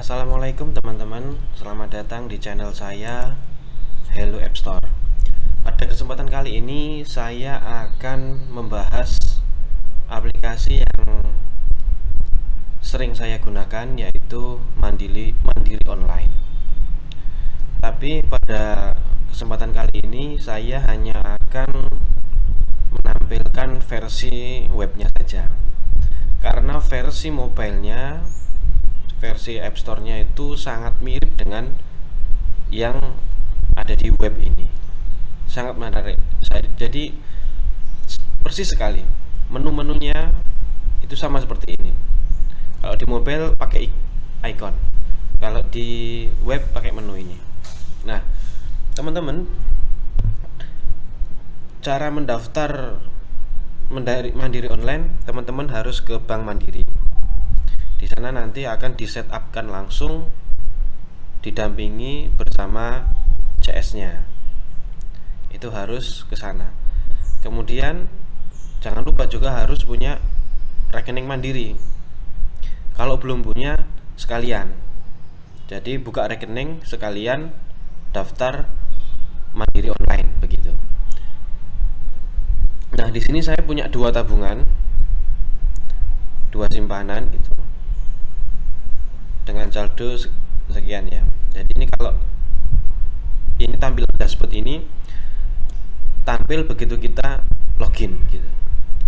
Assalamualaikum teman-teman. Selamat datang di channel saya Hello App Store. Pada kesempatan kali ini Saya akan membahas Aplikasi yang Sering saya gunakan Yaitu Mandiri, Mandiri Online. Tapi pada kesempatan kali ini Saya hanya akan Menampilkan versi webnya saja. Karena versi mobilenya versi App Store-nya itu sangat mirip dengan yang ada di web ini. Sangat menarik. Jadi persis sekali. Menu-menunya itu sama seperti ini. Kalau di mobile pakai icon. Kalau di web pakai menu ini. Nah, teman-teman, cara mendaftar mandiri online, teman-teman harus ke Bank Mandiri di sana nanti akan disetupkan langsung didampingi bersama CS-nya. Itu harus ke sana. Kemudian jangan lupa juga harus punya rekening mandiri. Kalau belum punya sekalian. Jadi buka rekening sekalian daftar mandiri online begitu. Nah, di sini saya punya dua tabungan, dua simpanan gitu dengan saldo sekian ya. Jadi ini kalau ini tampil dashboard ini tampil begitu kita login gitu.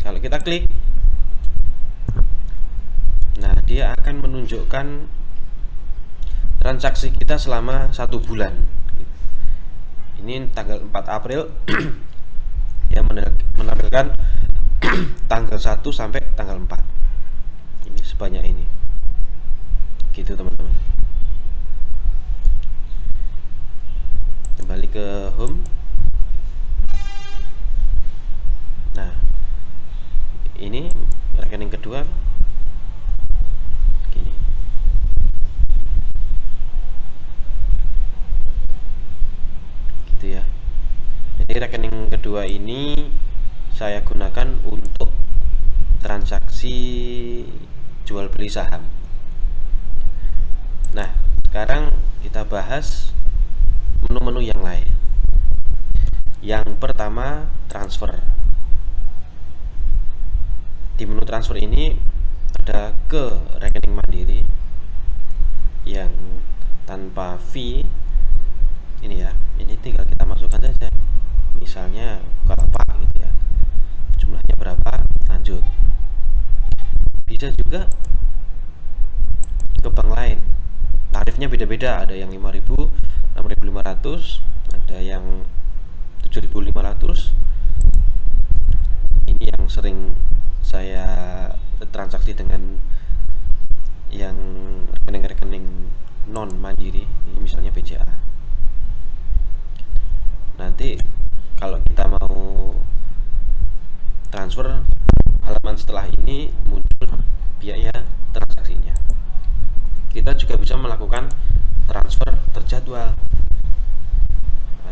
Kalau kita klik nah dia akan menunjukkan transaksi kita selama satu bulan. Ini tanggal 4 April yang menampilkan tanggal 1 sampai tanggal 4 ini sebanyak ini gitu teman-teman. Kembali ke home. Nah ini rekening kedua. Gini. Gitu ya. Jadi rekening kedua ini saya gunakan untuk transaksi jual beli saham Nah, sekarang kita bahas menu-menu yang lain. Yang pertama, transfer. Di menu transfer ini ada ke rekening mandiri yang tanpa fee. Ini ya, ini tinggal kita masukkan saja. Misalnya berapa gitu ya. Jumlahnya berapa? Lanjut. Bisa juga ke bank lain tarifnya beda-beda. Ada yang 5000 6500 ada yang 7500 ini yang sering saya transaksi dengan yang rekening-rekening non mandiri ini misalnya BCA nanti kalau kita mau transfer halaman setelah ini muncul biaya juga bisa melakukan transfer terjadwal.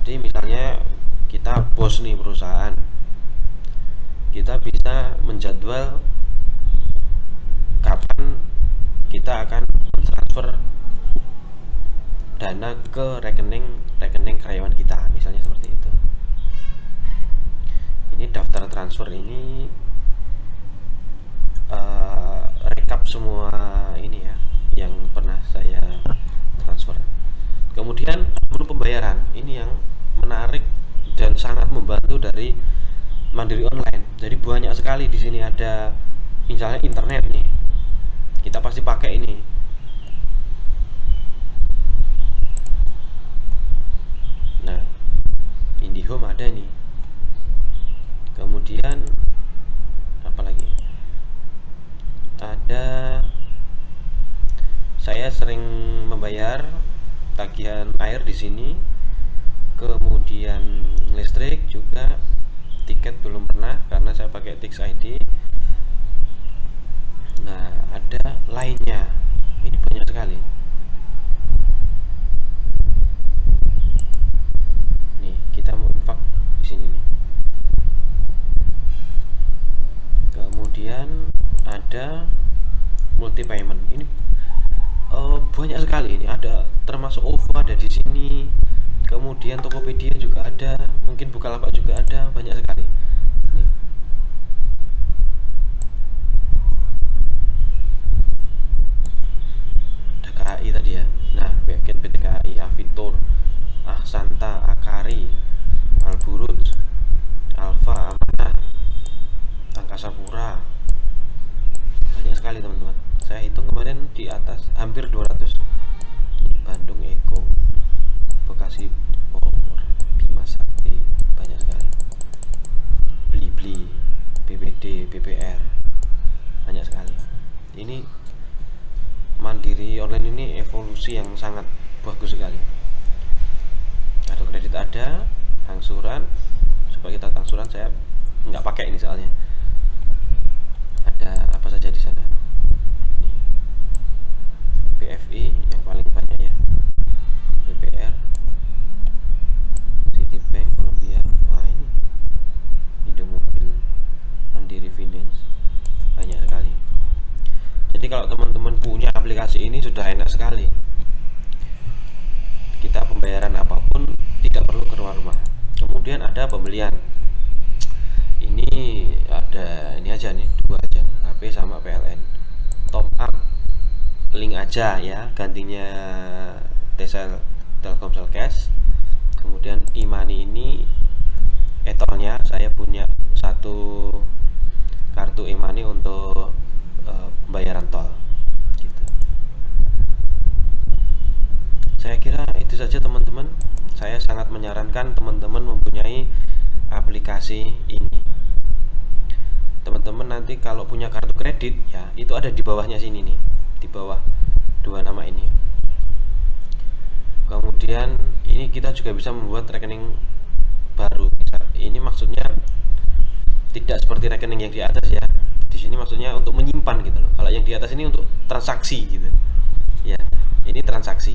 Jadi misalnya kita bos nih perusahaan kita bisa menjadwal kapan kita akan mentransfer dana ke rekening rekening karyawan kita misalnya seperti itu. Ini daftar transfer ini uh, rekap semua ini ya yang pernah saya transfer kemudian menu pembayaran ini yang menarik dan sangat membantu dari mandiri online. Jadi banyak sekali di sini ada misalnya internet nih. Kita pasti pakai ini. Nah IndiHome ada nih. Kemudian apalagi ada saya sering membayar tagihan air di sini. Kemudian listrik juga tiket belum pernah karena saya pakai Tix ID nah ada lainnya. Ini banyak sekali. Nih kita mau infak di sini nih. Kemudian ada multi payment ini banyak sekali ini. Ada termasuk OVO ada di sini kemudian Tokopedia juga ada mungkin Bukalapak juga ada banyak sekali. Nih. ada KAI tadi ya. Nah paket PT KAI Avitur Ahsanta Akari Alburut Alfa Amanah Angkasa Pura banyak sekali teman-teman. Saya hitung kemarin di atas hampir 200 Bandung Eko Bekasi Bogor Bima Sakti banyak sekali. Blibli BPD BPR banyak sekali. Ini mandiri online ini evolusi yang sangat bagus sekali. Kartu kredit ada angsuran. Supaya kita angsuran saya nggak pakai ini soalnya. Ada apa saja di sana jadi kalau teman-teman punya aplikasi ini sudah enak sekali. Kita pembayaran apa pun tidak perlu keluar rumah. Kemudian ada pembelian. Ini ada ini aja nih dua aja HP sama PLN top up link aja ya gantinya Tsel Telkomsel Cash. Kemudian e-money ini etolnya saya punya satu kartu e-money untuk pembayaran tol gitu. saya kira itu saja teman-teman. Saya sangat menyarankan teman-teman mempunyai aplikasi ini. Teman-teman nanti kalau punya kartu kredit ya itu ada di bawahnya sini nih di bawah dua nama ini. Kemudian ini kita juga bisa membuat rekening baru. Ini maksudnya tidak seperti rekening yang di atas ya di sini maksudnya untuk menyimpan gitu loh. Kalau yang di atas ini untuk transaksi gitu. Ya ini transaksi.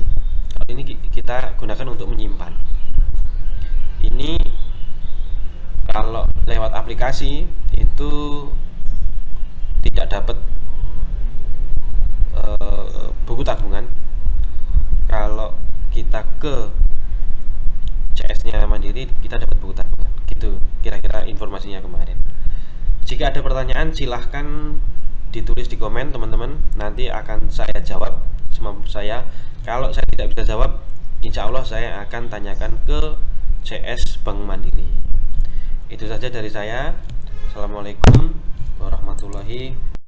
Kalau ini kita gunakan untuk menyimpan. Ini kalau lewat aplikasi itu tidak dapat Eh, buku tabungan. Kalau kita ke CS nya mandiri kita dapat buku tabungan. Gitu kira-kira informasinya kemarin jika ada pertanyaan silahkan ditulis di komen teman-teman. Nanti akan saya jawab semampu saya. Kalau saya tidak bisa jawab insya Allah saya akan tanyakan ke CS Bank Mandiri. Itu saja dari saya. Assalamualaikum warahmatullahi